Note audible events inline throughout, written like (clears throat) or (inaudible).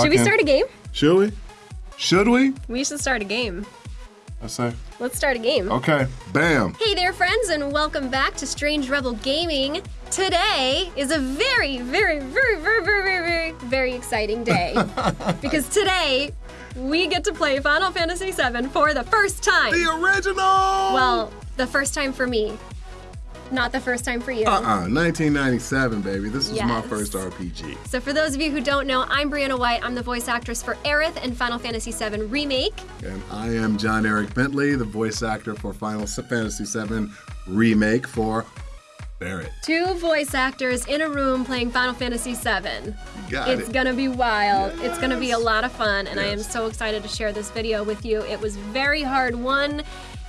Should we start a game? Should we? Should we? We should start a game. I say. Let's start a game. Okay. Bam. Hey there, friends, and welcome back to Strange Rebel Gaming. Today is a very, very, very, very, very, very, very, very exciting day (laughs) because today we get to play Final Fantasy VII for the first time. The original. Well, the first time for me, not the first time for you. Uh-uh. 1997, baby. This was my first RPG. So, for those of you who don't know, I'm Brianna White. I'm the voice actress for Aerith in Final Fantasy VII Remake. And I am John Eric Bentley, the voice actor for Final Fantasy VII Remake for Barret. Two voice actors in a room playing Final Fantasy VII. Got It's it. gonna be wild. It's gonna be a lot of fun, and I am so excited to share this video with you. It was very hard won.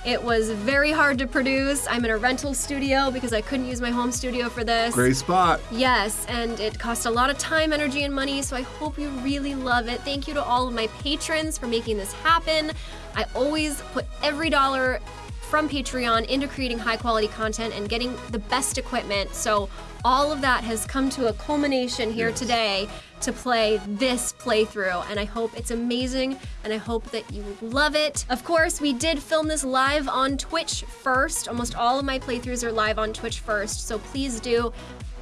It was very hard to produce. I'm in a rental studio because I couldn't use my home studio for this. Great spot. Yes, and it cost a lot of time, energy, and money, so I hope you really love it. Thank you to all of my patrons for making this happen. I always put every dollar from Patreon into creating high quality content and getting the best equipment. So all of that has come to a culmination here Yes. today to play this playthrough and I hope it's amazing and I hope that you love it. Of course, we did film this live on Twitch first. Almost all of my playthroughs are live on Twitch first, so please do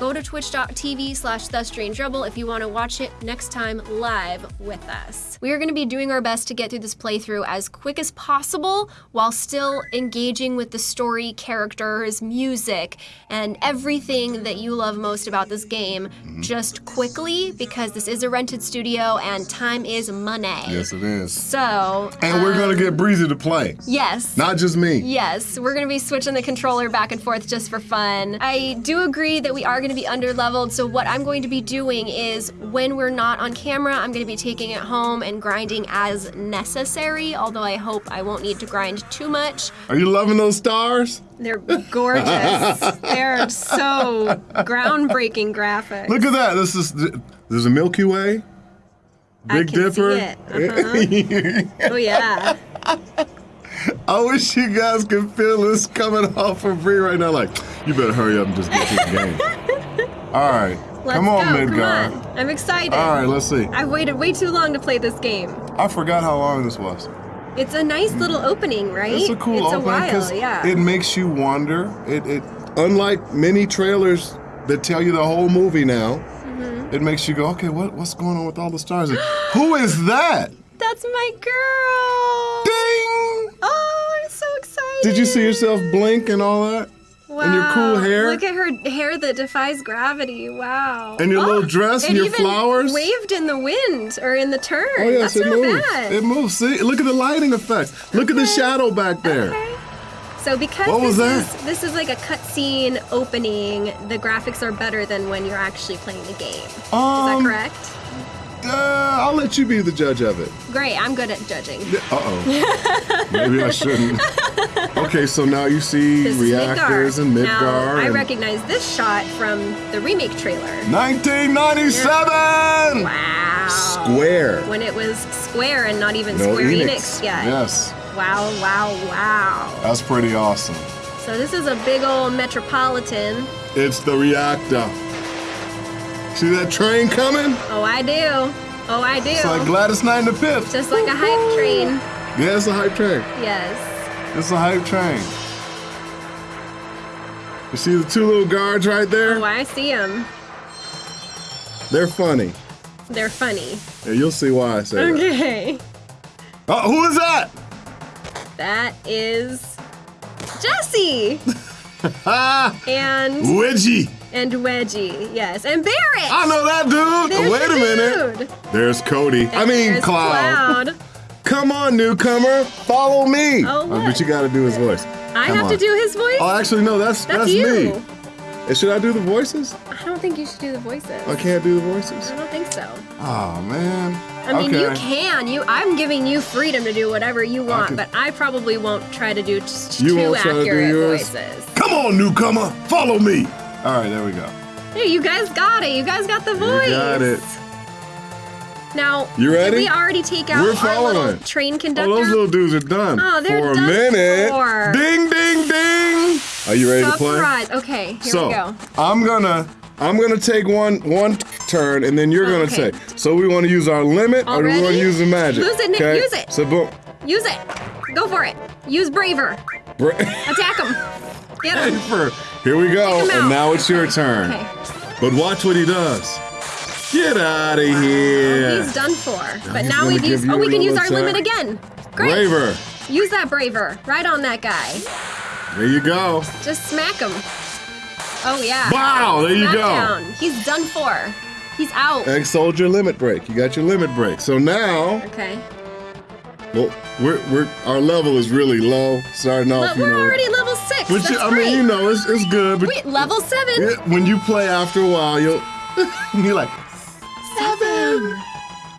go to twitch.tv slash the if you want to watch it next time live with us we are going to be doing our best to get through this playthrough as quick as possible while still engaging with the story characters music and everything that you love most about this game just quickly because this is a rented studio and time is money Yes, it is. so And we're um, gonna get Breezy to play. yes Not just me. Yes, we're gonna be switching the controller back and forth just for fun. I do agree that we are gonna be under leveled, so what I'm going to be doing is when we're not on camera, I'm gonna be taking it home and grinding as necessary, although I hope I won't need to grind too much. Are you loving those stars? They're gorgeous. (laughs) They're so groundbreaking graphics. Look at that. This is there's a Milky Way. I Big can see Dipper. it. Uh-huh. Oh yeah. (laughs) I wish you guys could feel this coming off of me right now. Like, you better hurry up and just get to the game. All right. Let's come on, go. Midgard. Come on. I'm excited. All right, let's see. I've waited way too long to play this game. I forgot how long this was. It's a nice little opening, right? It's a cool It's opening because yeah. it makes you wonder. It, it unlike many trailers that tell you the whole movie now. Mm-hmm. It makes you go, okay, what, what's going on with all the stars? (gasps) Who is that? That's my girl. Ding! Oh, I'm so excited. Did you see yourself blink and all that? Wow. and your cool hair? Look at her hair that defies gravity. Wow. And your Oh, little dress and your even flowers? waved in the wind or in the turn. Oh yes, That's it not moves. bad. It moves. See, look at the lighting effects. Look at the shadow back there. Okay. So because What was this is this is like a cutscene opening, the graphics are better than when you're actually playing the game. is that Um, correct? Uh, I'll let you be the judge of it. Great. I'm good at judging. Uh oh. (laughs) Maybe I shouldn't. Okay, so now you see This reactors is and Midgar. Midgar. Now, I and recognize this shot from the remake trailer. 1997. Wow. Square. When it was Square and not even No Square Enix, Enix. yet. Yes, Wow, wow, wow. that's pretty awesome. So this is a big old metropolitan. It's the reactor. See that train coming? Oh, I do. Oh, I do. It's like Gladys Knight in the Fifth. Just like a hype train. Yeah, it's a hype train. Yes. It's a hype train. You see the two little guards right there? Oh, I see them. They're funny. They're funny. Yeah, you'll see why I say that. Okay. Oh, who is that? That is Jessie (laughs) and Wedgie. And Wedgie. Yes, and Barret. I know that dude. There's Wait a minute. dude. There's Cody. I mean, Cloud. Cloud. (laughs) Come on, newcomer. Follow me. Oh, uh, but you got to do his voice. I Come have to do his voice. Oh, actually, no. That's That's that's, you. me. And should I do the voices? I don't think you should do the voices. I can't do the voices. I don't think so. Oh man. I mean, okay. you can. You, I'm giving you freedom to do whatever you want, can- but I probably won't try to do just You too won't try to do accurate yours? voices. Come on, newcomer. Follow me. All right, there we go. Hey, you guys got it. You guys got the voice. got it. Now, You ready? we already take out We're our little following. train Oh, conductor? those little dudes are done. Oh, they're for a done minute. for. Ding, ding, ding. Are you ready to play? Surprise. Okay, here so we go. I'm gonna I'm gonna take one one turn, and then you're gonna Okay. say. So we want to use our limit, or do we want to use the magic? Use it, Nick, Okay? use it. So boom. Use it. Go for it. Use Braver. Bra- (laughs) Attack him. Get him. Paper. Here we go, and now it's your turn. Okay. But watch what he does. Get out of here. He's done for. But now we've used. Oh, we can use our limit again. Great. Braver. Use that Braver. Right on that guy. There you go. Just smack him. Oh yeah. Wow, there you go. He's done for. He's out. Egg soldier limit break. You got your limit break. So now, Okay. well, we're, we're our level is really low, starting off. But you we're know, already level six. Which That's I great. mean, you know, it's, it's good. But Wait, level seven. it- when you play after a while, you'll (laughs) you're like, Seven.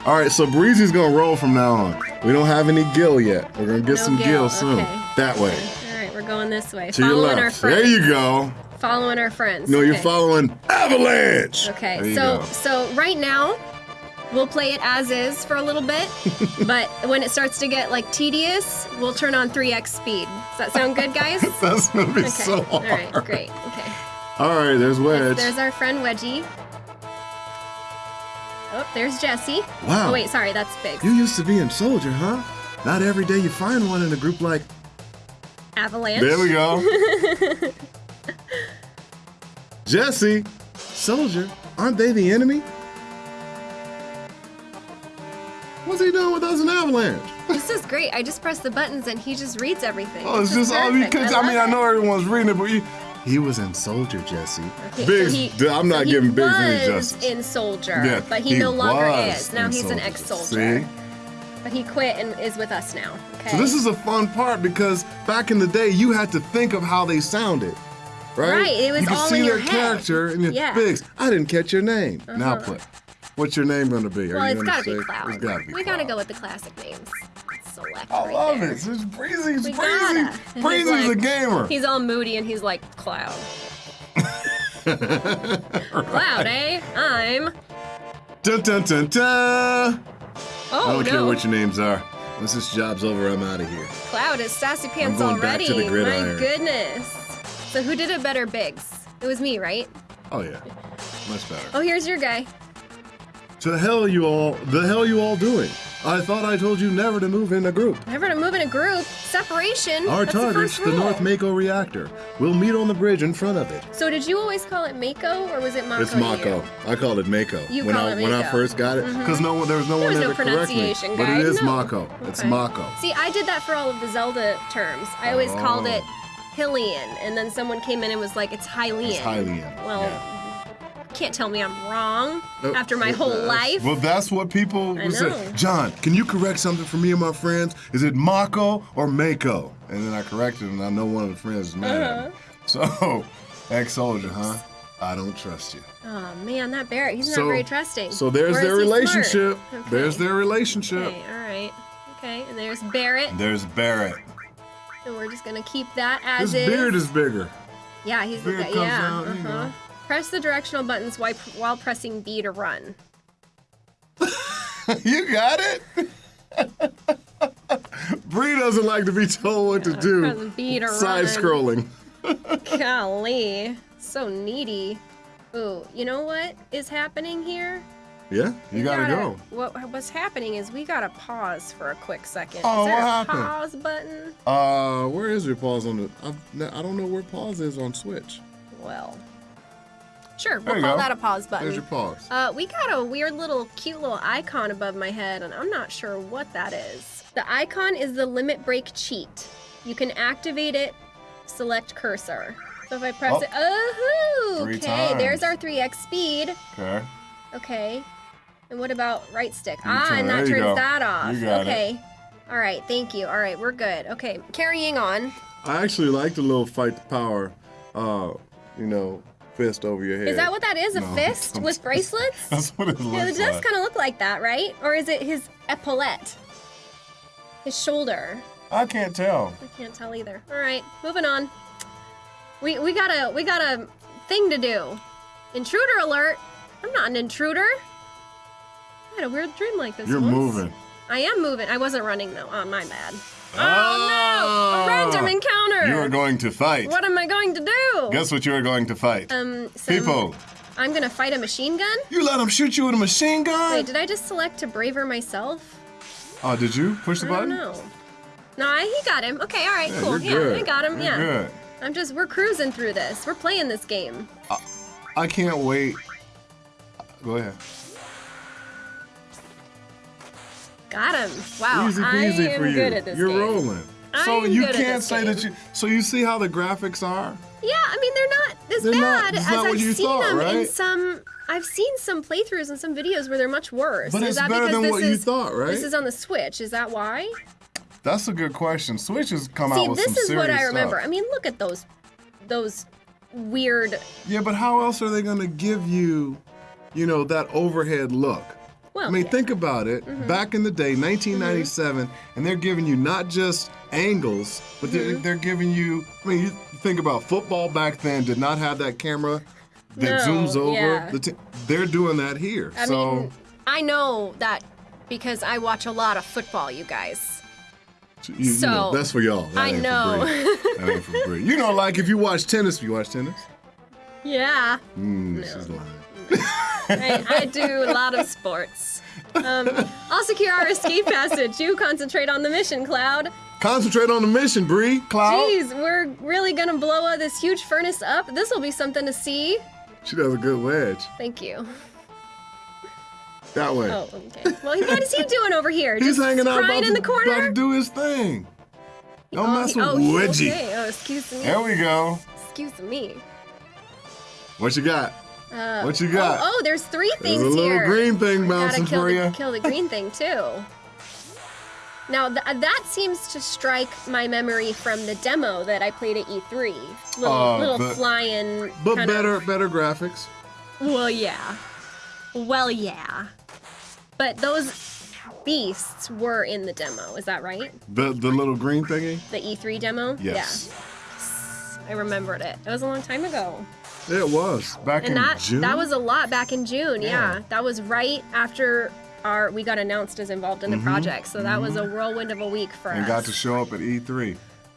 all right. So Breezy's gonna roll from now on. We don't have any gill yet. We're gonna get No some gill, gill soon. okay. That way. All right, we're going this way. To your Following our friends. There you go. Following our friends. No, you're following Avalanche. Okay, so go. so right now we'll play it as is for a little bit, (laughs) but when it starts to get like tedious, we'll turn on 3x speed. Does that sound good, guys? (laughs) Okay. That's gonna be so All hard. right, great. Okay. All right, there's Wedge. There's our friend Wedgie. Oh, there's Jessie. Wow. Oh wait, sorry, that's big. You used to be in Soldier, huh? Not every day you find one in a group like. Avalanche. There we go. (laughs) Jessie, Soldier, aren't they the enemy? Doing with us in Avalanche? This is great. I just press the buttons and he just reads everything. Oh, it's is just all perfect. because I, love mean I know everyone's reading it, but he, he was in Soldier, Jessie. Okay, Biggs, so he- I'm not so he giving Biggs any justice. in Soldier, Yeah, but he, no longer is. Now he's an ex-soldier. See? But he quit and is with us now. Okay. So this is a fun part because back in the day, you had to think of how they sounded, right? Right, it was you could all see in their head. character and Yeah. Biggs. I didn't catch your name. Now Uh-huh. play. (laughs) What's your name gonna be? Are well, you it's gonna gotta be Cloud. It's gotta be we gotta go with the classic names. Select I right love there. it. It's Breezy. It's We Breezy. gotta. And he's Breezy's a gamer. He's all moody and he's like, Cloud. (laughs) Cloud, eh? I'm. Dun dun dun dun. Oh I don't no. care what your names are. Once this job's over, I'm out of here. Cloud is sassy pants going back already. to the My goodness. So who did it better, Biggs? It was me, right? Oh yeah, much better. Oh, here's your guy. To the hell you all, the hell you all doing? I thought I told you never to move in a group. Never to move in a group. Separation. Our That's the target's first the. North Mako reactor. We'll meet on the bridge in front of it. So did you always call it Mako or was it Mako? It's? Mako. I called it Mako You when call I it when I first got it mm-hmm. because no one there was no There one was there no to correct me. pronunciation But it is no. Mako. It's Mako. See, I did that for all of the Zelda terms. I always called Oh. it Hylian, and then someone came in and was like, "It's Hylian." It's Hylian. Well, Yeah. Can't tell me I'm wrong Uh, after my whole uh, life. Well, that's what people I would say. know. John, can you correct something for me and my friends? Is it Mako or Mako? And then I corrected, and I know one of the friends is mad Uh-huh. at me. So, (laughs) ex-soldier, huh? I don't trust you. Oh man, that Barret, he's So- not very trusting. So there's their is he smart? relationship. Okay. There's their relationship. Okay, all right. Okay, and there's Barret. There's Barret. And we're just gonna keep that as His is. beard is bigger. yeah, he's the guy. Yeah. out, uh-huh. know. Press the directional buttons while, while pressing B to run. (laughs) you got it. (laughs) Bree doesn't like to be told what to do. B to Side run. scrolling. (laughs) Golly, so needy. Ooh, you know what is happening here? Yeah, you We gotta, go. What what's happening is we gotta pause for a quick second. Oh, is there what a happened? pause button? Uh, where is your pause on the? I've, I don't know where pause is on Switch. Well, sure, There we'll call go. that a pause button. There's your pause. Uh, we got a weird little cute little icon above my head, and I'm not sure what that is. The icon is the limit break cheat. You can activate it, select cursor. So if I press Oh. it, oh, Three okay, there's our 3x speed. Okay. Okay. And what about right stick? You ah, turn- and that turns go. that off. You got it. okay. All right, thank you. All right, we're good. Okay, carrying on. I actually like the little fight the power, uh, you know, fist over your head. Is that what that is? A No, (laughs) fist with bracelets? (laughs) That's what it looks Yeah, it does like. kind of look like that, right? Or is it his epaulette? His shoulder? I can't tell. I can't tell either. All right, moving on. We we got a we got a thing to do. Intruder alert! I'm not an intruder. I had a weird dream like this. You're once. moving. I am moving. I wasn't running though. Oh, my bad. Oh, Ah! no! A random encounter. You are going to fight. What am I going to do? Guess what you are going to fight? Um, some, People, I'm gonna fight a machine gun? You let him shoot you with a machine gun? Wait, did I just select to braver myself? Oh, did you push the I button? No, I, he got him. Okay, all right, Yeah, cool. yeah, good. I got him. You're yeah. good. I'm just we're cruising through this. We're playing this game. I can't wait. Go ahead. Got him. Wow. Easy I peasy am for you. good at this You're game. rolling. I so you can't say game. that you. So you see how the graphics are? Yeah, I mean they're not as They're bad as not what I've you seen thought, them in some. I've seen some playthroughs and some videos where they're much worse. But is it's that better than this what you is, thought, right? This is on the Switch. Is that why? That's a good question. Switch has come See, out with some serious See, this is what I remember. stuff. I mean, look at those, those weird. Yeah, but how else are they going to give you, you know, that overhead look? Well, I mean, yeah. think about it. Mm-hmm. Back in the day, 1997, and they're giving you not just angles, but they're, Mm-hmm. they're giving you. I mean, you think about football back then did not have that camera that No, zooms over. yeah. The t- they're doing that here. I so mean, I know that because I watch a lot of football. You guys. you, you know, so, that's for y'all. I know. Bree. that ain't for You know, like if you watch tennis, you watch tennis. (laughs) Yeah. Mm, she's lying. I, do a lot of sports. Um, I'll secure our escape passage. You concentrate on the mission, Cloud. Concentrate on the mission, Bree. Cloud. Jeez, we're really gonna blow uh, this huge furnace up. This will be something to see. She does a good wedge. Thank you. That way. Oh, okay. Well, what is he (laughs) doing over here? He's Just hanging out crying in the corner. about to do his thing. Don't oh, mess with oh, Wedgie. Okay. Oh, excuse me. There we go. Excuse me. What you got? Uh, What you got? Oh, oh, there's three There's things a little here. green thing bouncing for the, you. kill the green thing too. Now th- that seems to strike my memory from the demo that I played at E3. Little, Uh, little but- flying. But better, Of, better graphics. well, yeah. Well, yeah. But those beasts were in the demo. Is that right? The the little green thingy. The E3 demo. Yes. Yeah. I remembered it. It was a long time ago. It was back and in that June. that was a lot back in June. Yeah. Yeah. that was right after our we got announced as involved in the project. So that was a whirlwind of a week for Mm-hmm. and got to show up at E3.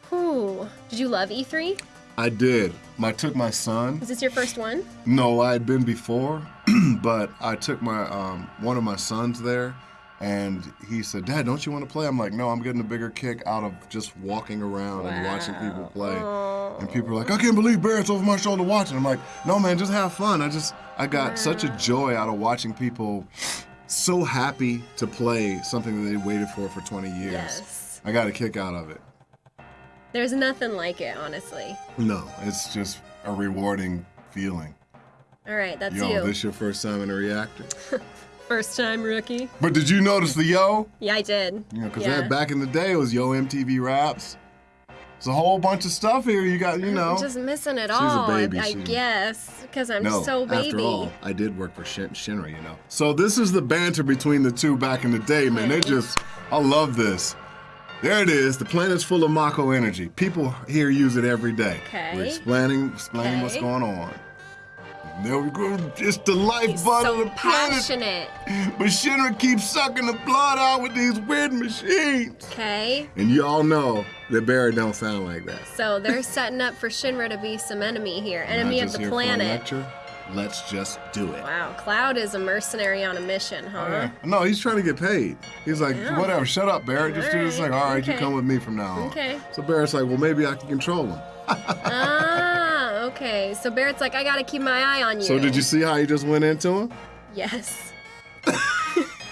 Whew. Did you love E3? I did. I took my son. Was this your first one? No, I had been before, (clears throat) but I took my um, one of my sons there, and he said, "Dad, don't you want to play?" I'm like, "No, I'm getting a bigger kick out of just walking around and watching people play." And people are like, "I can't believe Barret's over my shoulder watching." I'm like, "No, man, just have fun." I just I got such a joy out of watching people so happy to play something that they waited for for 20 years. Yes. I got a kick out of it. There's nothing like it, honestly. No, it's just a rewarding feeling. All right, that's Yo, you. this your first time in a reactor? (laughs) First time rookie. But did you notice the yo? Yeah, I did. You know, because Yeah. back in the day, it was Yo MTV Raps. It's a whole bunch of stuff here. You got, you know. I'm just missing it She's a all. I- baby, I, she- guess because I'm no, so baby. after all, I did work for Shin- Shinra, you know. So this is the banter between the two back in the day, man. They just, I love this. There it is. The planet's full of Mako energy. People here use it every day. Okay. We're explaining, explaining what's going on. There we go. It's the lifeblood so of the planet. passionate. But Shinra keeps sucking the blood out with these weird machines. Okay. And you all know that Barry don't sound like that. So they're setting up for Shinra to be some enemy here, enemy of the here for a planet. Let's just do it. Wow, Cloud is a mercenary on a mission, huh? No, he's trying to get paid. He's like, Yeah. whatever, shut up, Barret. Just do this. Alright, Like, all right, you come with me from now on. Okay. So Barret's like, well, maybe I can control him. (laughs) ah, okay. So Barret's like, I gotta keep my eye on you. So did you see how he just went into him? Yes. (laughs)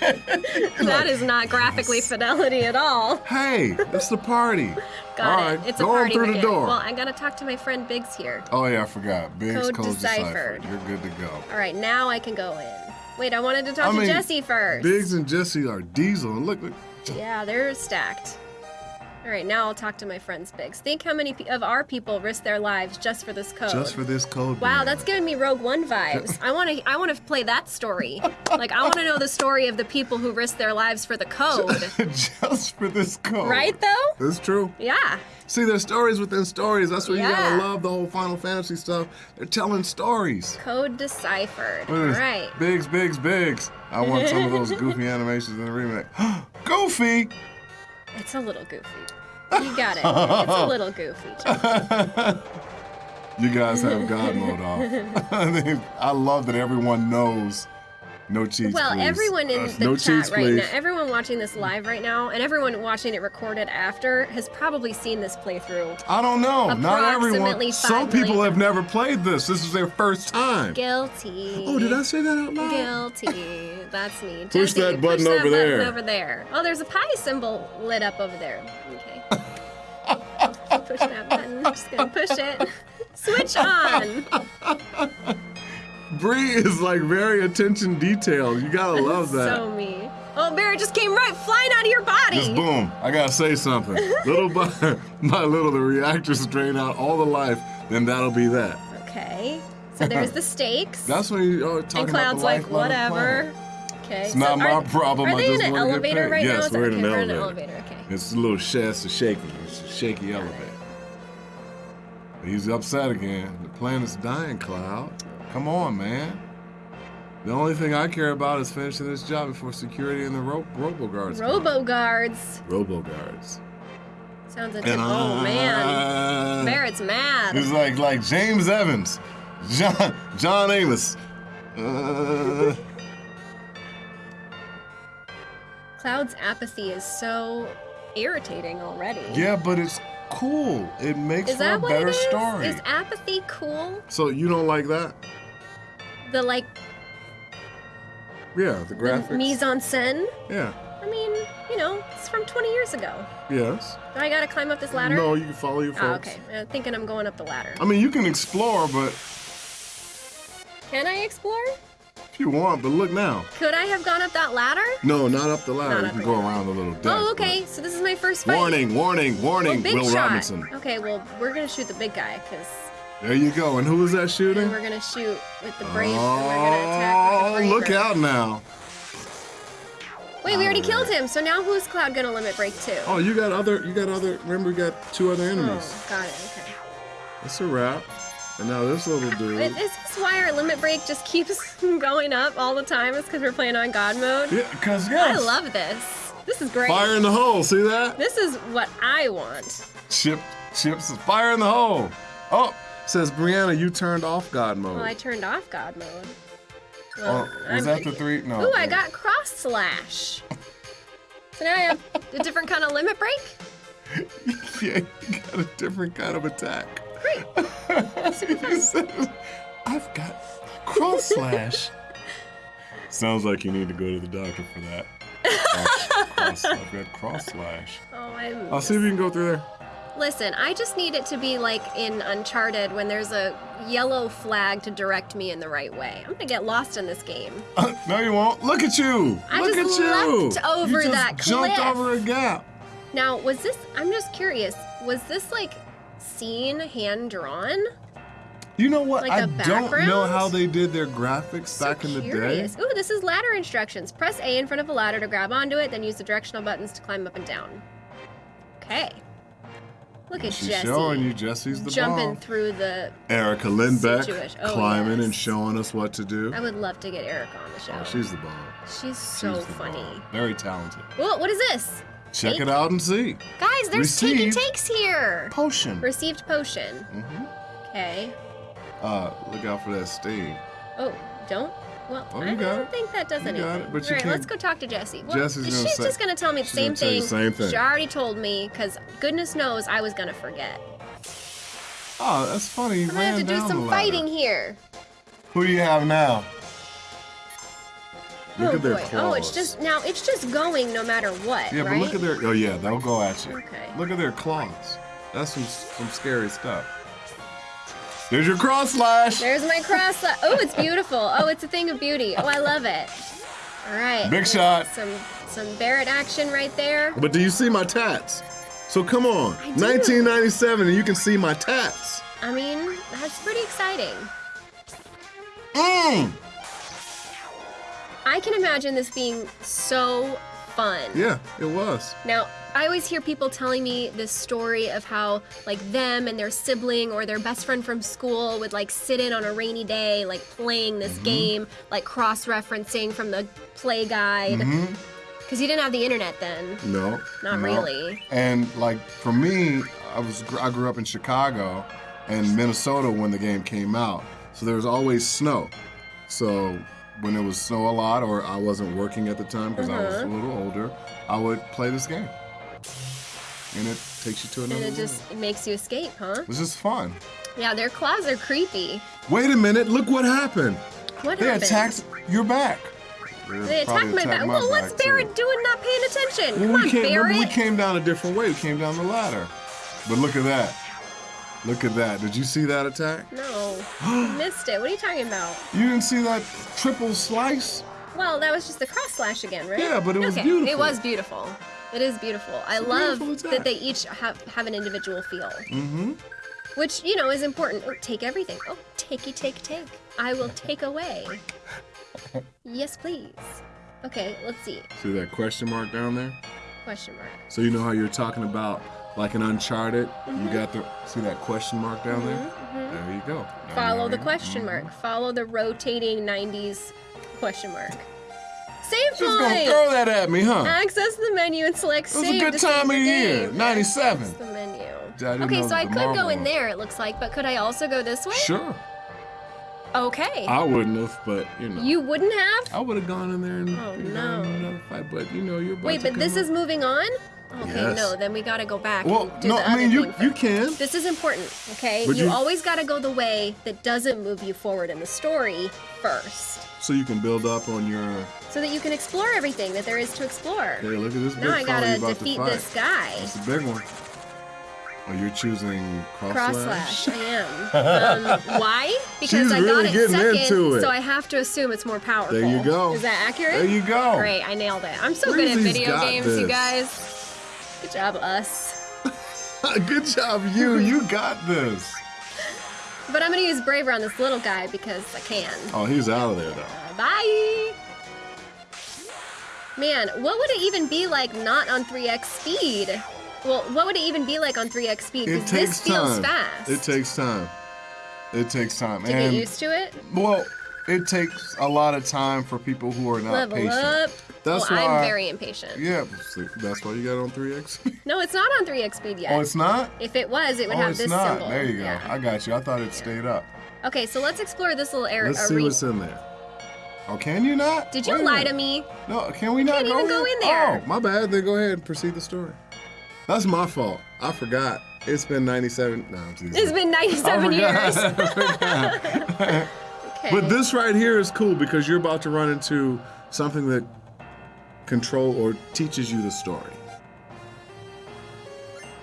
that is not graphically fidelity at all. Hey, it's the party. (laughs) Got all it. right, It's a go on party through the door. Well, I gotta talk to my friend Biggs here. oh yeah, I forgot. Biggs Code code, deciphered. deciphered. You're good to go. All right, now I can go in. Wait, I wanted to talk I to mean, Jessie first. Biggs and Jessie are diesel, and look, look. Yeah, they're stacked. All right, now I'll talk to my friends Biggs. Think how many of our people risk their lives just for this code. Just for this code. Wow, man. that's giving me Rogue One vibes. (laughs) I want to I want to play that story. Like I want to know the story of the people who risked their lives for the code. (laughs) just for this code. Right though? That's true. Yeah. See, there's stories within stories. That's what you gotta love the whole Final Fantasy stuff. They're telling stories. Code deciphered. All right. Biggs, Biggs, Biggs. I want some of those (laughs) goofy animations in the remake. (gasps) Goofy! It's a little goofy. You got it. It's a (laughs) little goofy. You guys have God mode off. I mean, I love that everyone knows no cheats. Well, please. everyone in Uh, the no chat cheats, right please. now, everyone watching this live right now, and everyone watching it recorded after has probably seen this playthrough. I don't know. Not everyone. Some people million. have never played this. This is their first time. Guilty. Oh, did I say that out loud? Guilty. That's me. Push Jessie, that button push that over button there. over there. Oh, there's a pie symbol lit up over there. Okay. (laughs) push that button. I'm just gonna push it. (laughs) Switch on. Bree is like very attention detailed. You gotta love that. So me. Oh, Barret just came right flying out of your body. Just boom. I gotta say something. (laughs) little by, (laughs) by little, the reactors drain out all the life. Then that'll be that. Okay. So there's the stakes. (laughs) That's when you oh, talking and Cloud's about the like, lifeblood of the whatever. Okay. It's not my problem, Are I they just in an elevator right Yes, now? Is that- we're in an we're in an elevator. elevator. Okay. It's a little sh- it's a shaky. It's a shaky Got it. elevator. He's upset again. The planet's dying, Cloud. Come on, man. The only thing I care about is finishing this job before security and the ro- robo guards. Robo guards. Robo guards. Sounds like And oh man. Barret's mad. He's like like James Evans, John John Amos. Uh, (laughs) Cloud's apathy is so irritating already. yeah, but it's cool. It makes Is for a better story. Is apathy cool? so you don't like that? The like Yeah, the the graphics. mise en scène? yeah. I mean, you know, it's from 20 years ago. Yes. Do I gotta climb up this ladder? No, you can follow your Oh, folks. okay. I'm thinking I'm going up the ladder. I mean, you can explore, but Can I explore? if you want, but look now. Could I have gone up that ladder? No, not up the ladder. Not you can go ladder. around a little deck. Oh, okay. So this is my first fight. Warning, warning, Oh, warning, Will shot. Robinson. Okay, well, we're gonna shoot the big guy because There you go. And who was that shooting? we're gonna shoot with the brave. and we're gonna attack Oh, look out now. Wait, we already oh, killed him. So now who's Cloud gonna limit break to? Oh, you got other, you got other, remember we got two other oh, enemies. Oh, got it. Okay. That's a wrap. And now this little dude. Is is this why our limit break just keeps (laughs) going up all the time? It's because we're playing on God mode. Yeah, cause yes. I love this. This is great. Fire in the hole, see that? This is what I want. Chip, chips, fire in the hole. Oh, says Brianna, you turned off God mode. Well, I turned off God mode. oh, Well, was I'm- that the three? No. Ooh, I got cross slash. So now I have a different kind of limit break. (laughs) yeah, you got a different kind of attack. Great. (laughs) You said, I've got cross slash. (laughs) Sounds like you need to go to the doctor for that. Cross, cross, I've got cross slash. Oh, I'm. I'll see if you can go through there. Listen, I just need it to be like in Uncharted when there's a yellow flag to direct me in the right way. I'm gonna get lost in this game. (laughs) no, you won't. Look at you. I Look just at you. leapt over you that jumped cliff. over a gap. Now, was this? I'm just curious. Was this like scene hand drawn? You know what? Like I don't know how they did their graphics So back in the curious. day. Ooh, this is ladder instructions. Press A in front of a ladder to grab onto it, then use the directional buttons to climb up and down. Okay. Look at She's Jessie showing you Jessie's the jumping bomb. through the. Erica Lindbeck Oh, climbing and showing us what to do. I would love to get Erica on the show. Oh, she's the bomb. She's so She's funny. bomb. Very talented. Whoa, what is this? Check Take- it out and see. Guys, there's Received. takes here. Potion. Received potion. hmm Okay. Uh, look out for that stain. Oh, don't. Well, Oh, I don't think that does You got it, but All right, let's go talk to Jessie. Well, Jessie's she's gonna say- just gonna tell me the same gonna thing. the same thing. She already told me, because goodness knows I was gonna forget. Oh, that's funny. I'm gonna have to do some fighting here. Who do you have now? Oh, look oh at their boy. claws. Oh, it's just now. It's just going no matter what, Yeah, right? but look at their. Oh yeah, they'll go at you. Okay. Look at their claws. That's some some scary stuff. There's your cross slash. There's my cross. li- Oh, it's beautiful. Oh, it's a thing of beauty. Oh, I love it. All right. Big shot. Some some Barret action right there. But do you see my tats? So come on, I do. 1997, and you can see my tats. I mean, that's pretty exciting. Mmm. I can imagine this being so fun. Yeah, it was. Now, I always hear people telling me this story of how, like, them and their sibling or their best friend from school would, like, sit in on a rainy day, like, playing this Mm-hmm. game, like, cross referencing from the play guide. Mm-hmm. Because you didn't have the internet then. No. Not no. really. And like for me, I was I grew up in Chicago, and Minnesota when the game came out. So there was always snow. So when it was snow a lot or I wasn't working at the time because I was a Uh-huh. little older, I would play this game. And it takes you to another. And it just world. makes you escape, huh? It's just fun. Yeah, their claws are creepy. Wait a minute, look what happened. What happened? They happened? attacked your back. They attacked my back. Well, what's Barret doing not paying attention? Come Well, on, we came, remember, Barret. we came down a different way. We came down the ladder. But look at that. Look at that. Did you see that attack? No, (gasps) missed it. What are you talking about? You didn't see that triple slice? Well, that was just the cross slash again, right? Yeah, but it was okay. beautiful. It was beautiful. It is beautiful. I a love beautiful that they each have, have an individual feel, Mm-hmm. which, you know, is important. Oh, take everything. Oh, takey, take, take. I will take away. (laughs) yes, please. Okay, let's see. See that question mark down there? Question mark. So you know how you're talking about like an Uncharted? Mm-hmm. You got the see that question mark down there? Mm-hmm, mm-hmm. There you go. Now you Follow know the you- question mark. Mm-hmm. Follow the rotating 90s question mark. Save Just gonna throw that at me, huh? Access the menu and select It was a save good save time of year. game. 97. Access the menu. Okay, so I could go in there, it looks like, but could I also go this way? Sure. Okay. I wouldn't have, but you know. you wouldn't have? I would have gone in there and Oh, and no. another fight, but you know you're Wait, but this is moving on? Okay, Yes. no, then we gotta go back Well, no, I mean you you can. This is important, okay? But you, you- always gotta go the way that doesn't move you forward in the story first. So you can build up on your. So that you can explore everything that there is to explore. Hey, look at this big now I gotta defeat to this guy. That's a big one. Oh, you're choosing cross, Cross slash? slash, I am. (laughs) Um, why? Because She's I got really it second, into it. so I have to assume it's more powerful. There you go. Is that accurate? There you go. Great, I nailed it. I'm so good at video games, you guys. Good job, us. (laughs) Good job, you. You got this. But I'm gonna use Braver on this little guy because I can. Oh, he's out of there though. Uh, bye. Man, what would it even be like not on 3x speed? Well, what would it even be like on 3x speed? It Because takes this feels time. fast. It takes time. It takes time. to and get used to it. well, it takes a lot of time for people who are not Level patient. up. That's well, why. I'm very impatient. Yeah, that's why you got on 3x. (laughs) No, it's not on 3x speed yet. oh, it's not. if it was, it would oh, have it's this not. symbol. There you go. Yeah. I got you. I thought it stayed up. Okay, so let's explore this little area. Let's see what's in there. Oh, can you not? Did you Wait lie to me? No, can we not can't go even go in? there. Oh, my bad. Then go ahead and proceed the story. That's my fault. I forgot. It's been 97. No, I'm. It's been 97 I years. (laughs) (laughs) Okay. But this right here is cool because you're about to run into something that control or teaches you the story.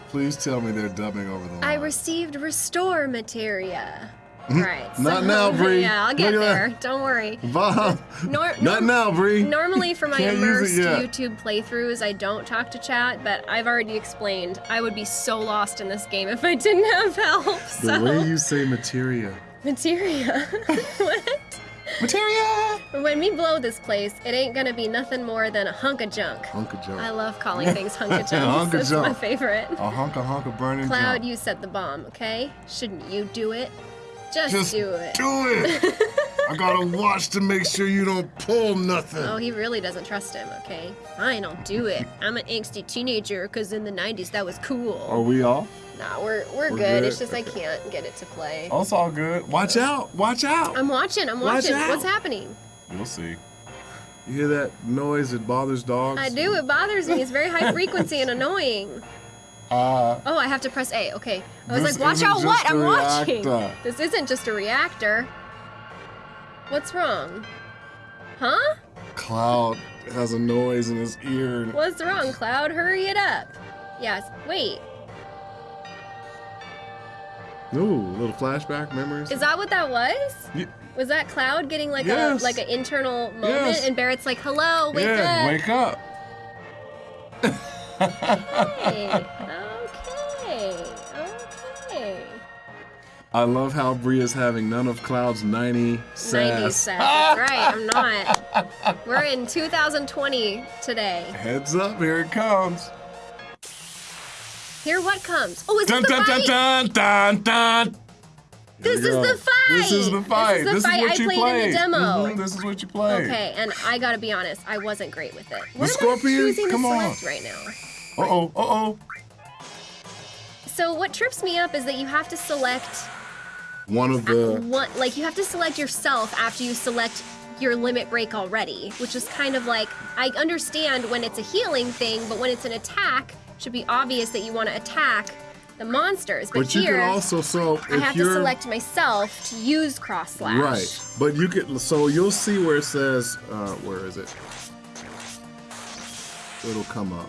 Please tell me they're dubbing over the line. I received restore materia. (laughs) Right. Not now, (laughs) Bree. Yeah, I'll get there. that. Don't worry. Bob. Nor- (laughs) Not now, Bree. Normally, for my immersed. YouTube playthroughs, I don't talk to chat, but I've already explained I would be so lost in this game if I didn't have help. The way you say materia. Materia. (laughs) what? Materia! When we blow this place, it ain't gonna be nothing more than a hunk of junk. Hunk of junk. I love calling (laughs) things hunk of (laughs) Hunk junk. of That's my favorite. A hunk of hunk of burning Cloud, junk. you set the bomb, okay? Shouldn't you do it? Just, Just do it. Do it. I gotta watch to make sure you don't pull nothing. Oh, he really doesn't trust him, okay? Fine, I'll do it. I'm an angsty teenager because in the 90s that was cool. Are we off? Nah, we're, we're, We're good. good? It's just I can't get it to play. Oh, it's all good. Watch out. Watch out. I'm watching, I'm watching. out. What's happening? You'll see. You hear that noise that bothers dogs? I do, it bothers me. It's very high (laughs) frequency and annoying. Uh, Oh, I have to press A. Okay. I was like, watch out, what? I'm watching. reactor. This isn't just a reactor. What's wrong? Huh? Cloud has a noise in his ear. What's wrong, Cloud? Hurry it up. Yes. Wait. Ooh, little flashback memories. Is that what that was? Ye- Was that Cloud getting like Yes. a like an internal moment, Yes. and Barret's like, "Hello, wake yeah, up." wake up. Hey, (laughs) oh. I love how Bria's having none of Cloud's 90 sass. 90s sass. That's right. I'm not. We're in 2020 today. Heads up, here it comes. Here, what comes? Oh, is Dun it the dun dun fight? dun dun dun. This Here is we the fight. This is the fight. This is the fight what I you played played. in the demo. Mhm, This is what you played. Okay, and I gotta be honest, I wasn't great with it. What am Scorpion? I choosing Come to on. right now? Uh oh, uh oh. So what trips me up is that you have to select One of the one, like you have to select yourself after you select your limit break already, which is kind of like I understand when it's a healing thing, but when it's an attack, it should be obvious that you want to attack the monsters. But, But you here, can also so I have to select myself to use cross slash. right, but you can so you'll see where it says uh, where is it? It'll come up.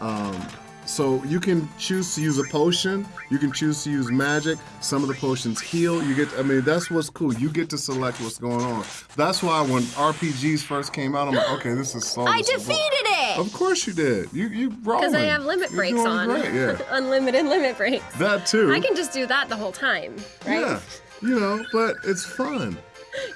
Um, so you can choose to use a potion. You can choose to use magic. Some of the potions heal. You get. I mean, that's what's cool. You get to select what's going on. That's why when RPGs first came out, I'm like, okay, this is so. I defeated it Of course you did. You you rolling. because I have limit You're breaks on. Great. Yeah, (laughs) Unlimited limit breaks. that too. I can just do that the whole time, right? Yeah, you know, but it's fun,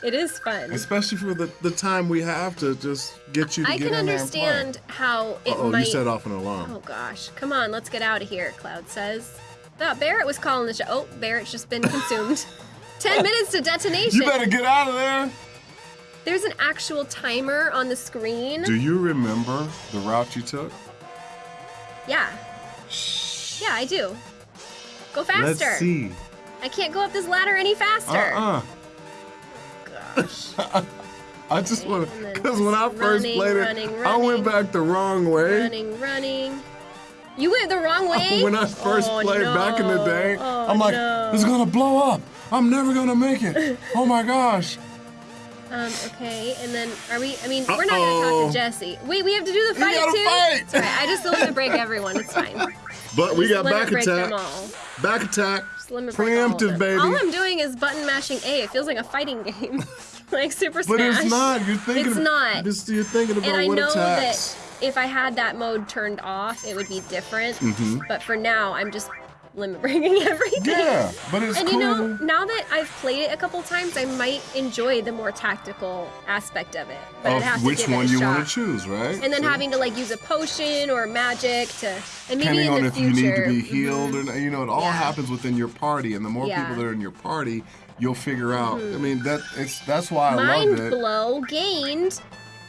It is fun. especially for the, the time we have to just get you to I get can understand how it there and play. Oh, might. you set off an alarm. Oh gosh, come on, let's get out of here. Cloud says. Thought Barret was calling the show. Oh, Barret's just been consumed. (laughs) Ten minutes to detonation. You better get out of there. There's an actual timer on the screen. Do you remember the route you took? Yeah. Shh. Yeah, I do. Go faster. Let's see. I can't go up this ladder any faster. Uh-uh. (laughs) I just want to, because when I first running, played it, running, I went back the wrong way. running, running. You went the wrong (laughs) way. When I first Oh, played back in the day, Oh, I'm like, no. it's gonna blow up. I'm never gonna make it. (laughs) oh my gosh. Um, okay, and then are we? I mean, we're not gonna talk to Jessie. Wait, we have to do the fight too. fight. Right. I just limit break everyone. It's fine. But we Just got back attack. Back attack. Just break all Preemptive, baby. All I'm doing is button mashing A. It feels like a fighting game, (laughs) like Super Smash. But it's not. You're thinking. It's not. This, you're thinking about And I what know attacks. that if I had that mode turned off, it would be different. Mm-hmm. But for now, I'm just limit breaking (laughs) everything. Yeah, but it's And cool. you know, now that I've played it a couple times, I might enjoy the more tactical aspect of it. But of have to which it one a you shot. want to choose, right? And then So, having to like use a potion or magic to, and maybe depending in on the if future. you need to be Mhm. healed or not, you know, it all Yeah. happens within your party, and the more Yeah. people that are in your party, you'll figure out. I mean, that it's that's why I Mind loved it. blow gained.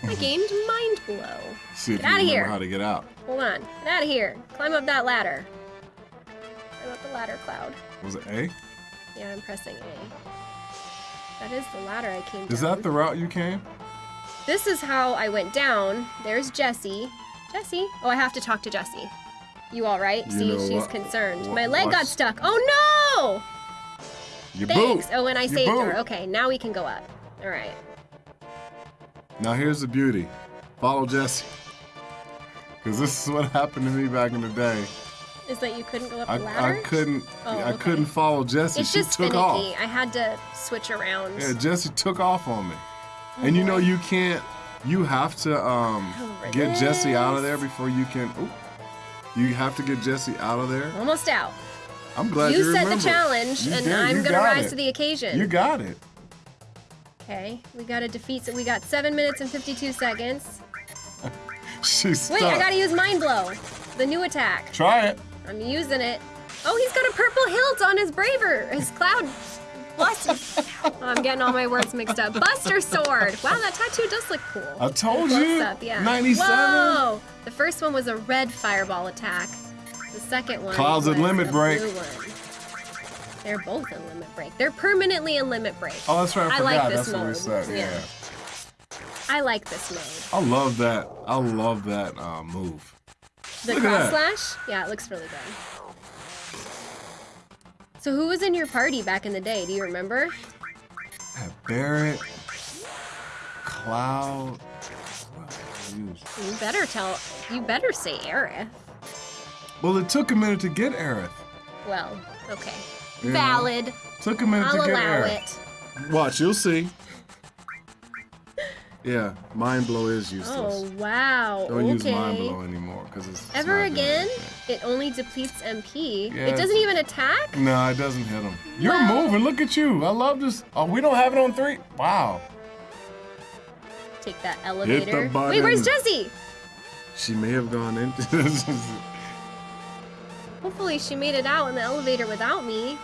I (laughs) gained mind blow. See if Get you outta remember here. how to get out. Hold on, get out of here. Climb up that ladder. Up the ladder, Cloud. Was it A? Yeah, I'm pressing A. That is the ladder I came Is down. that the route you came? This is how I went down. There's Jessie. Jessie? Oh, I have to talk to Jessie. You all right? You See, she's what- concerned. what- My leg got stuck. Oh no! You Thanks. boot. Oh, and I You saved her. Okay, now we can go up. All right. Now here's the beauty. Follow Jessie. Because this is what (laughs) happened to me back in the day. Is that you couldn't go up I, the ladder? I couldn't Oh, I okay. couldn't follow Jessie. It's she just took finicky. off. I had to switch around. Yeah, Jessie took off on me. And you know you can't you have to um get Jessie out of there before you can oop, you have to get Jessie out of there. Almost out. I'm glad you, you set the challenge, You and did, I'm you gonna rise it. to the occasion. You got it. okay, we gotta defeat. So we got seven minutes and 52 seconds. (laughs) She's Wait, stuck. I gotta use mind blow, the new attack. Try it. I'm using it. Oh, he's got a purple hilt on his braver, his cloud. Buster. Oh, (laughs) I'm getting all my words mixed up. Buster sword. Wow, that tattoo does look cool. I told Close you. up, yeah. 97. Whoa! The first one was a red fireball attack. The second one Clouds was limit a break. blue one. They're both in limit break. They're permanently in limit break. Oh, that's right. I, I like this that's what we mode. said. Yeah. Yeah. I like this mode. I love that. I love that uh, move. The Look at cross that. slash? Yeah, it looks really good. So who was in your party back in the day? Do you remember? Had Barret, Cloud. what did I use? You better tell. You better say Aerith. Well, it took a minute to get Aerith. Well, okay. You know? Valid. Took a minute I'll to get allow Aerith. it. Watch, you'll see. Yeah, mind blow is useless. Oh wow. Don't okay. use mind blow anymore because it's, it's Ever again? It only depletes MP. Yeah, it doesn't even attack? No, it doesn't hit him. You're moving. Look at you. I love this. Oh, we don't have it on three. Wow. Take that elevator. button. Wait, where's Jessie? She may have gone into (laughs) this. Hopefully she made it out in the elevator without me.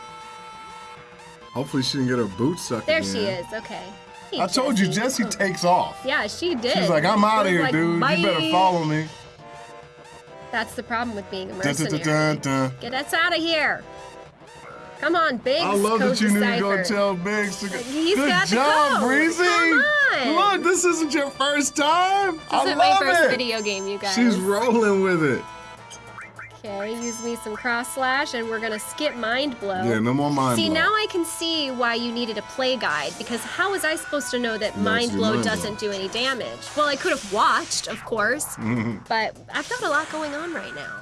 Hopefully she didn't get her boots stuck There again. she is. Okay. Hey, I told you, Jessie Oh. takes off. Yeah, she did. She's like, I'm out of here, like, dude. "Bye." You better follow me. That's the problem with being a mercenary. dun, dun, dun. Get us out of here. Come on, Biggs. I love that you knew you were gonna tell Biggs to go. He's Good got job, code. Breezy. Come on. Look, this isn't your first time. This I isn't my first it. video game, you guys. She's rolling with it. Okay, use me some cross slash, and we're gonna skip mind blow. Yeah, no more mind See, blow. See, now I can see why you needed a play guide, because how was I supposed to know that No, mind blow mind doesn't do any damage? Well, I could have watched, of course, Mm-hmm. but I've got a lot going on right now.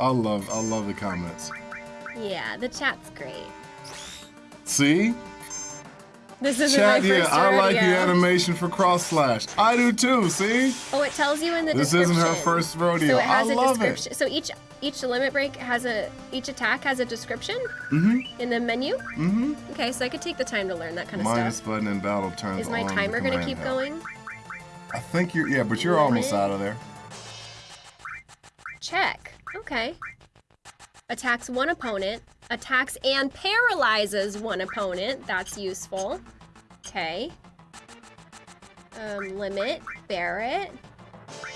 I love, I love the comments. Yeah, the chat's great. See, This isn't chat. my Yeah, I like the animation for cross slash. I do too. See, Oh, it tells you in the this description. This isn't her first rodeo. So it has I a love description. it. So each each limit break has a each attack has a description Mhm. in the menu. Mhm. Okay, so I could take the time to learn that kind of Minus stuff. button in battle turns Is my timer gonna keep help. going? I think you're. Yeah, but you're almost out of there. Check. Okay. Attacks one opponent. Attacks and paralyzes one opponent. That's useful. Okay. Um, limit. Barret.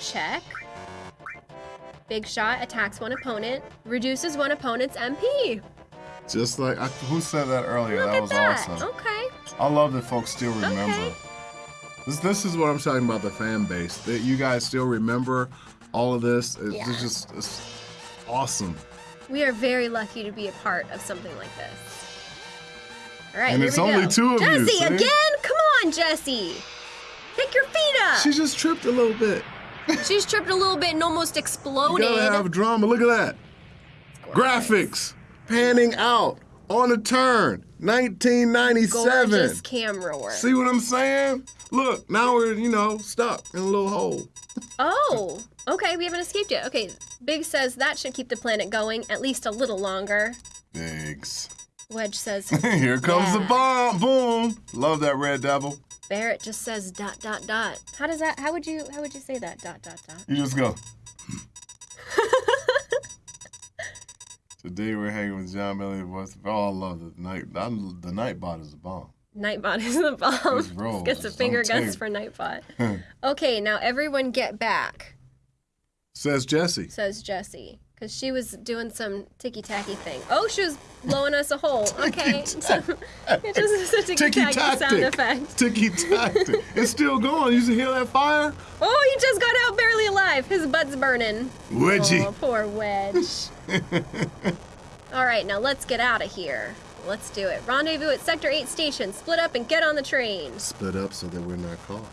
Check. Big shot attacks one opponent. Reduces one opponent's MP. Just like I, who said that earlier? Look that at was that. awesome. Okay. I love that folks still remember. Okay. This, this is what I'm talking about the fan base. That you guys still remember all of this. It's, Yeah. it's just it's awesome. We are very lucky to be a part of something like this. All right, And here it's we only go. two of you, Jessie, again? Come on, Jessie. Pick your feet up. She just tripped a little bit. (laughs) She's tripped a little bit and almost You exploded. gotta have drama. Look at that. Graphics panning out on a turn. 1997. Gorgeous camera work. See what I'm saying? Look, now we're, you know, stuck in a little hole. Oh, okay, we haven't escaped yet. Okay, Biggs says that should keep the planet going at least a little longer. Biggs. Wedge says (laughs) Here comes the bomb. Boom. Love that red devil. Barret just says dot dot dot. How does that? How would you? How would you say that? Dot dot dot. You just go. (laughs) Today we're hanging with John. What's oh, I love the night. I'm, the Nightbot is a bomb. Nightbot is the bomb. Rolls. Gets a finger guns for Nightbot. (laughs) Hmm. okay, now everyone get back, Says Jessie. says Jessie. Because she was doing some ticky tacky thing. Oh, she was blowing us a hole. (laughs) Okay. (laughs) it just is a ticky Ticky tacky sound effect. Ticky tacky. it's still going. You should hear that fire? Oh, he just got out barely alive. His butt's burning. Wedgie. Oh, poor Wedge. All right, now let's get out of here. Let's do it. Rendezvous at Sector 8 station. Split up and get on the train. Split up so that we're not caught.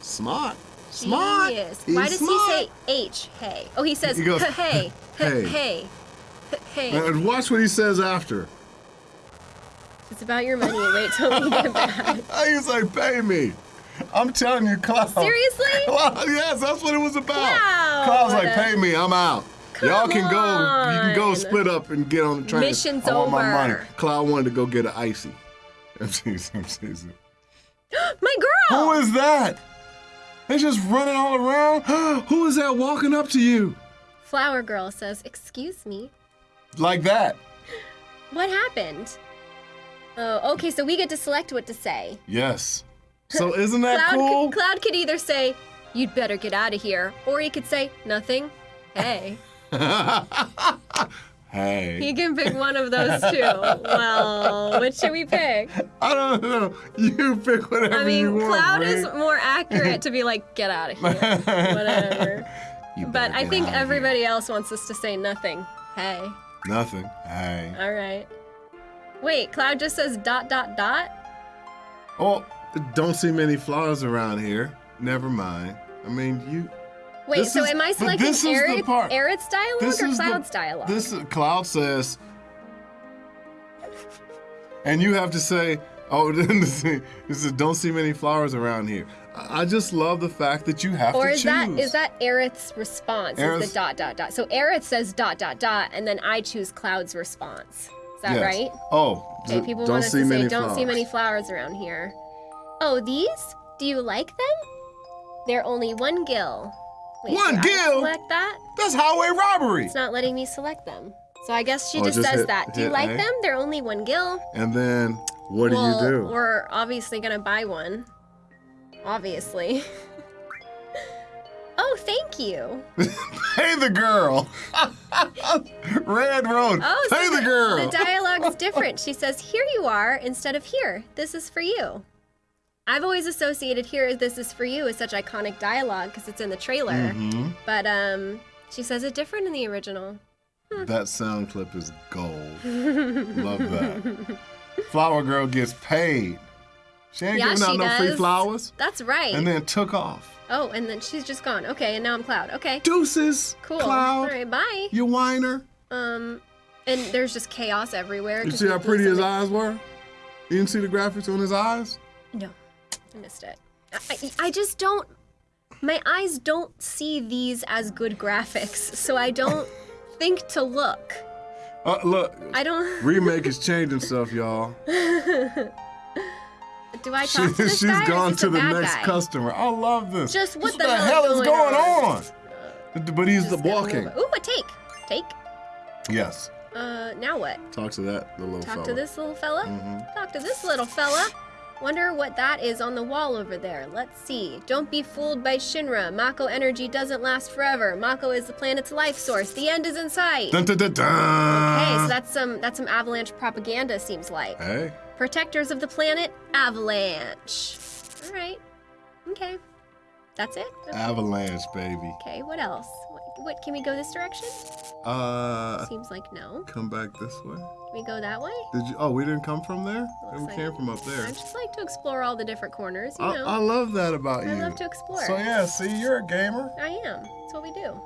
Smart. Smart. Genius. He's Why does smart. he say H? Hey. Oh, he says He goes, (laughs) hey. hey. Hey. Hey. Hey. And watch what he says after. It's about your money. Wait till we get (laughs) back. (laughs) He's like, pay me. I'm telling you, Cloud. Seriously? Cloud, yes, that's what it was about. Cloud. Cloud's like, pay me, I'm out. Y'all can go. You can go split up and get on the train. Mission's I want my over. money. Cloud wanted to go get an icy. (laughs) I'm teasing, I'm teasing. (gasps) My girl. Who is that? They just running all around. (gasps) Who is that walking up to you Flower Girl says, Excuse me. like that? What happened? Oh, okay, so we get to select what to say. Yes. So isn't that Cloud, cool? could, Cloud could either say, You'd better get out of here, or he could say, Nothing. Hey. (laughs) hey. He can pick one of those two. Well, which should we pick? I don't know. You pick whatever I you mean, want. Cloud is more accurate to be like, Get out of here. (laughs) Whatever. You But I think of here. everybody else wants us to say nothing. Hey. Nothing. Hey. All right. Wait, Cloud just says dot dot dot? Oh, don't see many flowers around here. Never mind. I mean, you. Wait, This so is- am I selecting this is the Aerith, part. Aerith's dialogue This or is the- Cloud's dialogue? This is, Cloud says, and you have to say, oh, (laughs) this is don't see many flowers around here. I just love the fact that you have or to is choose. that is that Aerith's response? Is the dot dot dot? So Aerith says dot dot dot, and then I choose Cloud's response. Is that Yes. right? Oh, Okay, people don't want us see to say don't see many flowers around here. Oh, these? Do you like them? They're only one gil. Wait, One do I gil? select that? That's highway robbery. It's not letting me select them. So I guess she Oh, just, just says hit- that. Do you like A? them? They're only one gil. And then what well, do you do? We're obviously gonna buy one. Obviously. (laughs) Oh, thank you. (laughs) Pay the girl. (laughs) Red Road. Oh, Pay so the girl. The dialogue's different. She says, "Here you are," instead of "Here, this is for you." I've always associated "Here, this is for you" as such iconic dialogue because it's in the trailer. Mm-hmm. But um, she says it different in the original. That sound clip is gold. (laughs) Love that. Flower girl gets paid. She ain't Yeah, giving out no free flowers. That's right. And then took off. oh, and then she's just gone. Okay, and now I'm Cloud. Okay, Deuces. cool. Cloud. All right, bye. You whiner. Um, and there's just chaos everywhere. You see how pretty his eyes were? You didn't see the graphics on his eyes? No, I missed it. I, I just don't. My eyes don't see these as good graphics, so I don't (laughs) think to look. Uh, look, I don't. (laughs) remake is changing stuff, y'all. Do I She, talk to (laughs) this she's guy? gone to the next guy? customer. I love this. Just what This the hell hell's is going going on? on? But he's the Just walking. Ooh, a take. Take. Yes. Uh, now what? Talk to that little Talk fella. to this little fella. Mhm. Talk to this little fella. Wonder what that is on the wall over there. Let's see. Don't be fooled by Shinra. Mako energy doesn't last forever. Mako is the planet's life source. The end is in sight. Dun, dun, dun, dun. Okay, so that's some that's some avalanche propaganda seems like. Hey, Protectors of the planet, avalanche. All right. Okay. That's it. Okay. avalanche, baby. Okay, what else? What, can we go this direction? Uh, Seems like no. come back this way. Can we go that way? Did you? Oh, we didn't come from there. We like- came from up there. I just like to explore all the different corners, you I, know. I love that about I you. I love to explore. So yeah, see, you're a gamer. I am. That's what we do.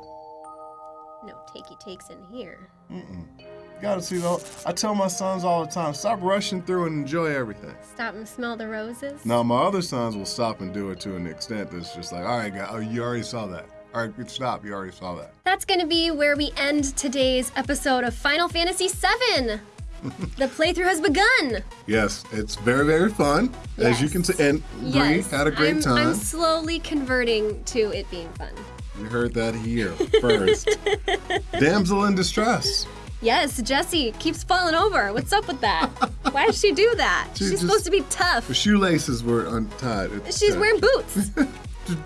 No takey takes in here. Mm-mm. Gotta see the. I tell my sons all the time, stop rushing through and enjoy everything. Stop and smell the roses. Now my other sons will stop and do it to an extent that's just like, all right, guy, oh, you already saw that. All right, good stop. You already saw that. That's going to be where we end today's episode of Final Fantasy VII. (laughs) the playthrough has begun. Yes, it's very very fun, as you can see. And Bree Yes, had a great I'm, time. I'm slowly converting to it being fun. You heard that here first. (laughs) Damsel in distress. Yes, Jessie keeps falling over. What's up with that? (laughs) Why does she do that? She She's just- supposed to be tough. The shoelaces were untied. She's uh, wearing boots.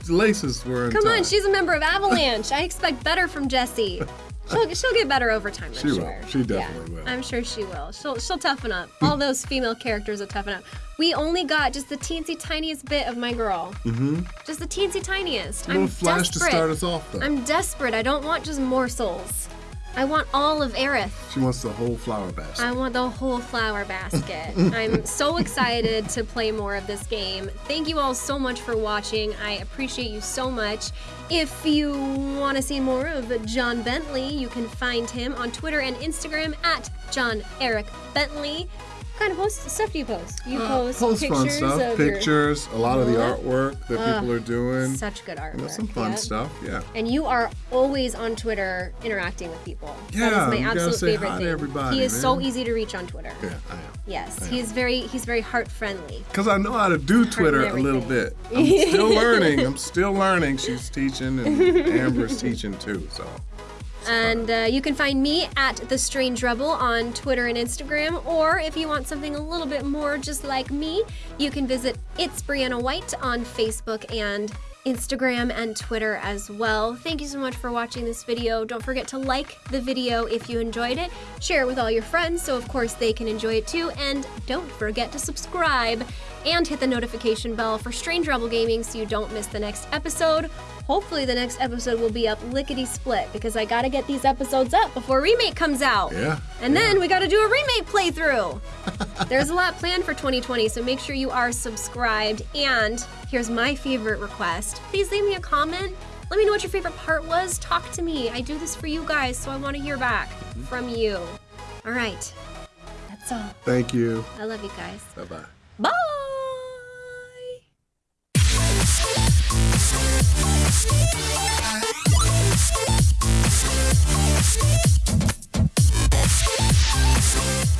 Laces were. Come on, she's a member of Avalanche. I expect better from Jessie. She'll, she'll get better over time, I'm She will. sure. She definitely will. I'm sure she will. She'll, she'll toughen up. All (laughs) those female characters will toughen up. We only got just the teensy tiniest bit of my girl. Mm-hmm. Just the teensy tiniest. I'm flash desperate. to start us off, though. I'm desperate. I don't want just morsels. I want all of Aerith. She wants the whole flower basket. I want the whole flower basket. (laughs) I'm so excited to play more of this game. Thank you all so much for watching. I appreciate you so much. If you want to see more of John Bentley, you can find him on Twitter and Instagram at John Eric Bentley. What kind of post stuff do you post? You Uh, post, post pictures fun stuff, of your- pictures, a lot of the Uh, artwork that people are doing. such good artwork. You know, some fun yeah. stuff. Yeah. And you are always on Twitter interacting with people. Yeah, that is my absolute favorite thing. everybody, he is so easy to reach on Twitter. Yeah, I am. Yes, I he's very he's very heart friendly. Because I know how to do Twitter a little bit. (laughs) I'm still learning. I'm still learning. She's teaching, and (laughs) Amber's teaching too. So. And uh, you can find me at the Strange Rebel on Twitter and Instagram. Or if you want something a little bit more just like me, you can visit It's Brianna White on Facebook and Instagram and Twitter as well. Thank you so much for watching this video. Don't forget to like the video if you enjoyed it. Share it with all your friends so of course they can enjoy it too. And don't forget to subscribe and hit the notification bell for Strange Rebel Gaming so you don't miss the next episode. Hopefully the next episode will be up lickety split because I gotta get these episodes up before remake comes out. Yeah. And then we gotta do a remake playthrough. (laughs) There's a lot planned for 2020, so make sure you are subscribed. And here's my favorite request. Please leave me a comment. Let me know what your favorite part was. Talk to me. I do this for you guys, so I want to hear back mm-hmm. from you. All right. That's all. Thank you. I love you guys. Bye bye. Bye. フォークフォークフォークフォークフォークフォークフォークフォークフォークフォークフォークフォーク